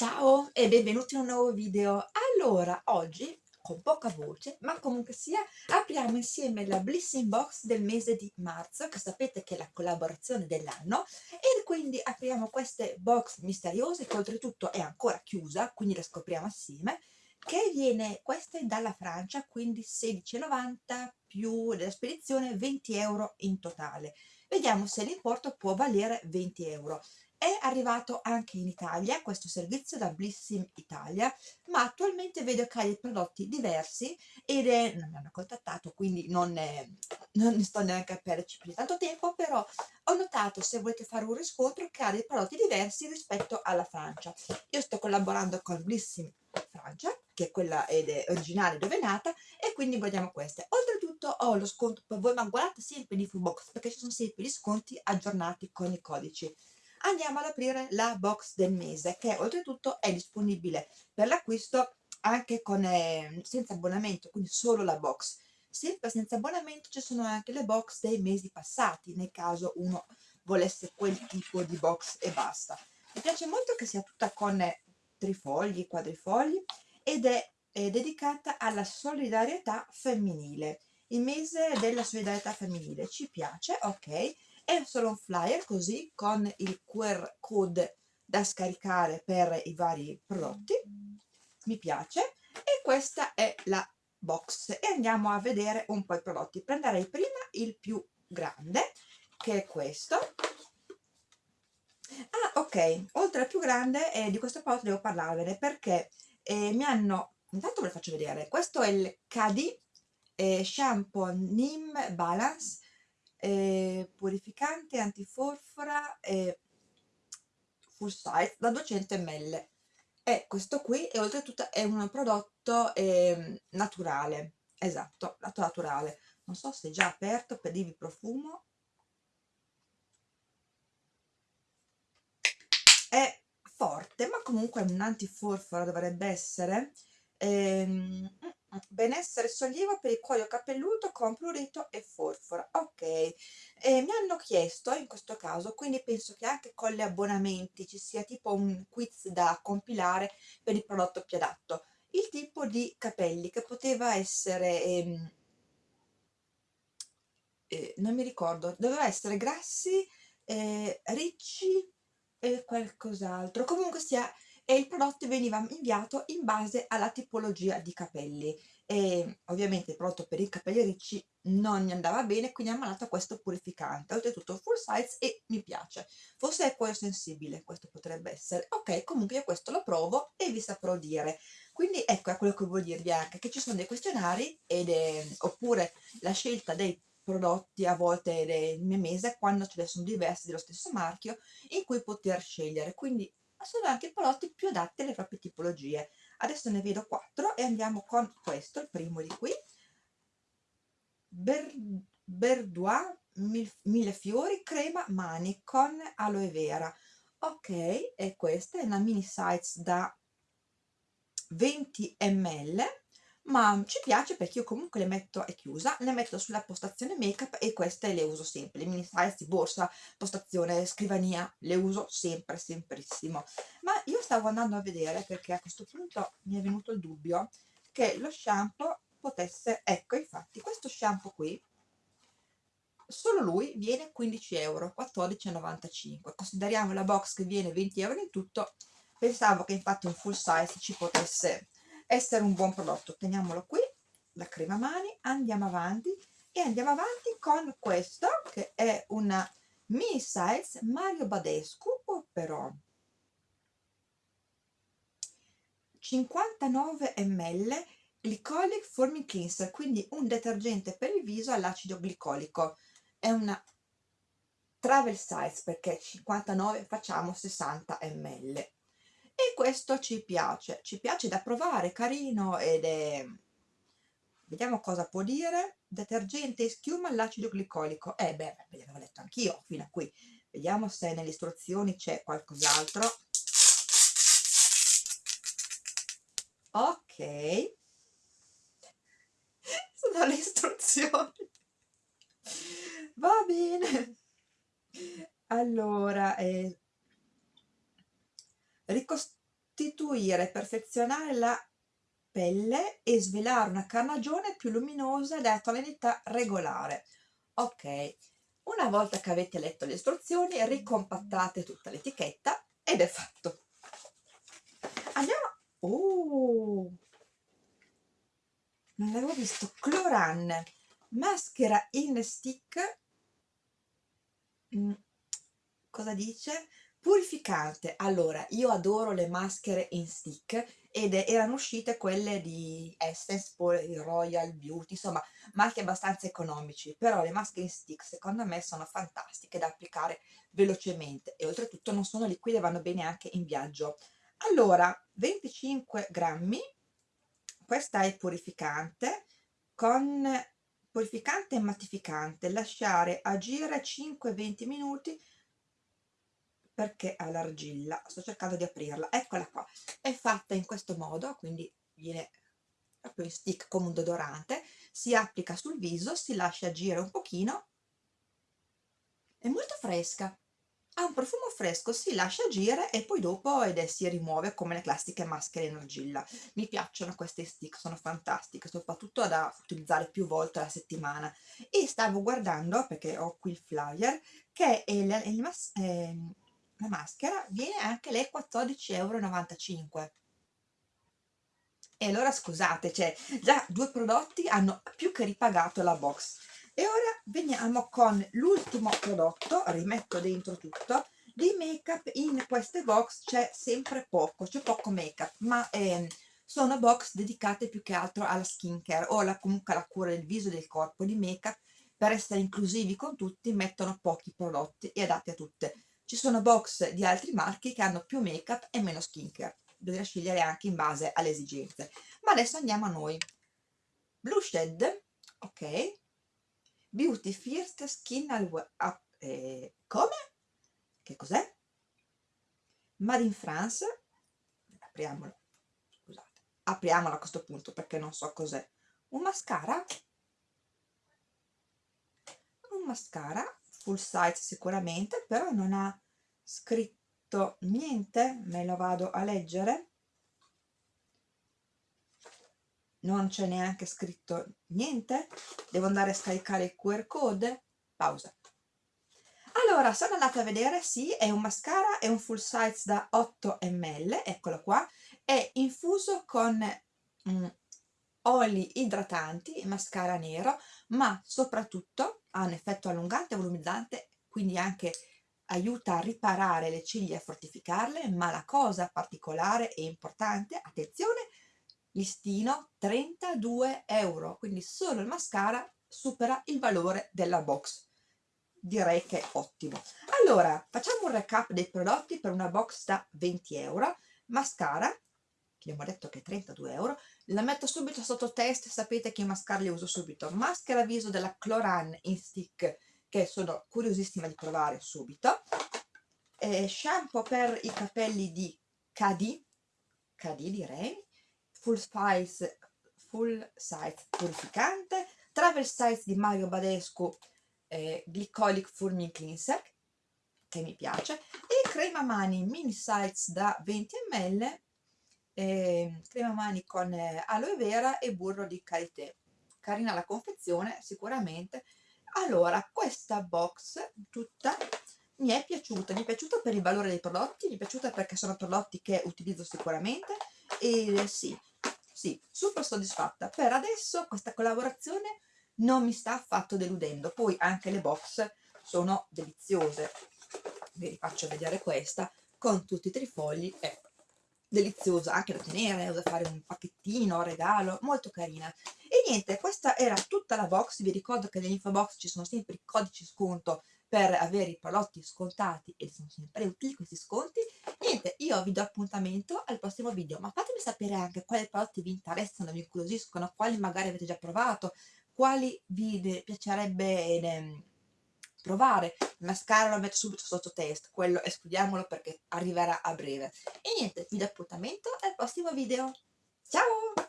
Ciao e benvenuti in un nuovo video. Allora, oggi, con poca voce, ma comunque sia, apriamo insieme la Blissing Box del mese di marzo, che sapete che è la collaborazione dell'anno, e quindi apriamo queste box misteriose, che oltretutto è ancora chiusa, quindi la scopriamo assieme, che viene, questa è dalla Francia, quindi 16,90 più della spedizione 20 euro in totale. Vediamo se l'importo può valere 20 euro. È arrivato anche in Italia questo servizio da Blissim Italia, ma attualmente vedo che ha dei prodotti diversi ed è, non mi hanno contattato, quindi non, è, non ne sto neanche a perderci più tanto tempo, però ho notato, se volete fare un riscontro, che ha dei prodotti diversi rispetto alla Francia. Io sto collaborando con Blissim Francia, che è quella ed è originale dove è nata, e quindi vogliamo queste. Oltretutto ho lo sconto per voi, ma guardate sempre in infobox, perché ci sono sempre gli sconti aggiornati con i codici andiamo ad aprire la box del mese che oltretutto è disponibile per l'acquisto anche con, eh, senza abbonamento, quindi solo la box. Sempre senza abbonamento ci sono anche le box dei mesi passati, nel caso uno volesse quel tipo di box e basta. Mi piace molto che sia tutta con trifogli, quadrifogli ed è, è dedicata alla solidarietà femminile. Il mese della solidarietà femminile ci piace, ok? È solo un flyer così con il QR code da scaricare per i vari prodotti. Mi piace. E questa è la box. E andiamo a vedere un po' i prodotti. Prenderei prima il più grande che è questo. Ah ok. Oltre al più grande eh, di questo prodotto devo parlarvene perché eh, mi hanno intanto ve lo faccio vedere. Questo è il KD eh, shampoo Nim Balance eh, purificante antiforfora e full size da 200 ml. E questo qui e oltretutto è un prodotto eh, naturale esatto, lato naturale. Non so se è già aperto per dirvi profumo. È forte ma comunque un antiforfora dovrebbe essere. Ehm, benessere e sollievo per il cuoio capelluto con prurito e forfora. Ok. E mi hanno chiesto in questo caso quindi penso che anche con gli abbonamenti ci sia tipo un quiz da compilare per il prodotto più adatto. Il tipo di capelli che poteva essere ehm, eh, non mi ricordo doveva essere grassi eh, ricci e qualcos'altro. Comunque sia e il prodotto veniva inviato in base alla tipologia di capelli. E ovviamente il prodotto per i capelli ricci non gli andava bene quindi ha mandato questo purificante. Oltretutto full size e mi piace. Forse è cuoio sensibile questo potrebbe essere. Ok comunque io questo lo provo e vi saprò dire. Quindi ecco è quello che voglio dirvi anche che ci sono dei questionari ed è, oppure la scelta dei prodotti a volte del mese quando ce ne sono diversi dello stesso marchio in cui poter scegliere. Quindi sono anche prodotti più adatti alle proprie tipologie. Adesso ne vedo quattro e andiamo con questo, il primo di qui. Ber, Berdois Mille Fiori Crema Mani con aloe vera. Ok, e questa è una mini size da 20 ml ma ci piace perché io comunque le metto, è chiusa, le metto sulla postazione make up e queste le uso sempre, le mini size borsa, postazione, scrivania, le uso sempre, semprissimo. Ma io stavo andando a vedere perché a questo punto mi è venuto il dubbio che lo shampoo potesse, ecco infatti questo shampoo qui, solo lui viene 15 euro, 14,95, consideriamo la box che viene 20 euro in tutto, pensavo che infatti un full size ci potesse essere un buon prodotto. Teniamolo qui la crema mani andiamo avanti e andiamo avanti con questo che è una mini size Mario Badescu però 59 ml glycolic forming cleanser quindi un detergente per il viso all'acido glicolico. È una travel size perché 59 facciamo 60 ml e questo ci piace, ci piace da provare, carino ed è... Vediamo cosa può dire. Detergente e schiuma all'acido glicolico. Eh beh, l'avevo letto anch'io fino a qui. Vediamo se nelle istruzioni c'è qualcos'altro. Ok. Sono le istruzioni. Va bene. Allora, eh, restituire e perfezionare la pelle e svelare una carnagione più luminosa e da tonalità regolare. Ok, una volta che avete letto le istruzioni ricompattate tutta l'etichetta ed è fatto. Andiamo... Oh! Non l'avevo visto. Cloran, maschera in stick. Mm. Cosa dice? Purificante. Allora, io adoro le maschere in stick ed erano uscite quelle di Essence, poi Royal Beauty, insomma marchi abbastanza economici, però le maschere in stick secondo me sono fantastiche da applicare velocemente e oltretutto non sono liquide, vanno bene anche in viaggio. Allora, 25 grammi, questa è purificante, con purificante e mattificante, lasciare agire 5-20 minuti perché ha l'argilla sto cercando di aprirla eccola qua. È fatta in questo modo quindi viene proprio in stick come un deodorante si applica sul viso si lascia agire un pochino. È molto fresca ha un profumo fresco si lascia agire e poi dopo ed è, si rimuove come le classiche maschere in argilla. Mi piacciono queste stick sono fantastiche soprattutto da utilizzare più volte alla settimana. E stavo guardando perché ho qui il flyer che è il, il, il, la maschera viene anche lei 14,95 euro e allora scusate cioè già due prodotti hanno più che ripagato la box. E ora veniamo con l'ultimo prodotto rimetto dentro tutto di make up in queste box c'è sempre poco c'è poco make up ma eh, sono box dedicate più che altro alla skincare o alla, comunque alla cura del viso e del corpo. Di make up per essere inclusivi con tutti mettono pochi prodotti e adatti a tutte ci sono box di altri marchi che hanno più make up e meno skincare. Bisogna scegliere anche in base alle esigenze. Ma adesso andiamo a noi. Blue Shed ok. Beauty First Skin up, eh, come? che cos'è? Made in France. Apriamolo. Scusate. Apriamolo a questo punto perché non so cos'è. Un mascara. Un mascara full size sicuramente però non ha scritto niente me lo vado a leggere. Non c'è neanche scritto niente. Devo andare a scaricare il QR code. Pausa. Allora sono andata a vedere sì è un mascara è un full size da 8 ml eccolo qua. È infuso con mm, oli idratanti mascara nero ma soprattutto ha un effetto allungante e volumizzante quindi anche aiuta a riparare le ciglia e fortificarle ma la cosa particolare e importante attenzione listino 32 euro quindi solo il mascara supera il valore della box. Direi che è ottimo. Allora facciamo un recap dei prodotti per una box da 20 euro mascara che abbiamo detto che è 32 euro la metto subito sotto test sapete che mascara li uso subito. Maschera viso della Cloran in stick che sono curiosissima di provare subito. Eh, shampoo per i capelli di KD KD direi. Full size full size purificante. Travel size di Mario Badescu eh, glycolic foaming cleanser che mi piace. E crema mani mini size da 20 ml eh, crema mani con eh, aloe vera e burro di karité. Carina la confezione sicuramente. Allora questa box tutta mi è piaciuta. Mi è piaciuta per il valore dei prodotti mi è piaciuta perché sono prodotti che utilizzo sicuramente. E sì sì super soddisfatta. Per adesso questa collaborazione non mi sta affatto deludendo. Poi anche le box sono deliziose. Vi faccio vedere questa con tutti i trifogli è deliziosa anche da tenere da fare un pacchettino regalo molto carina. E niente questa era tutta la box. Vi ricordo che nell'info box ci sono sempre i codici sconto per avere i prodotti scontati e sono sempre utili questi sconti. Niente io vi do appuntamento al prossimo video ma fatemi sapere anche quali prodotti vi interessano vi incuriosiscono quali magari avete già provato quali vi piacerebbe provare mascara lo metto subito sotto test quello escludiamolo perché arriverà a breve. E niente vi do appuntamento al prossimo video. Ciao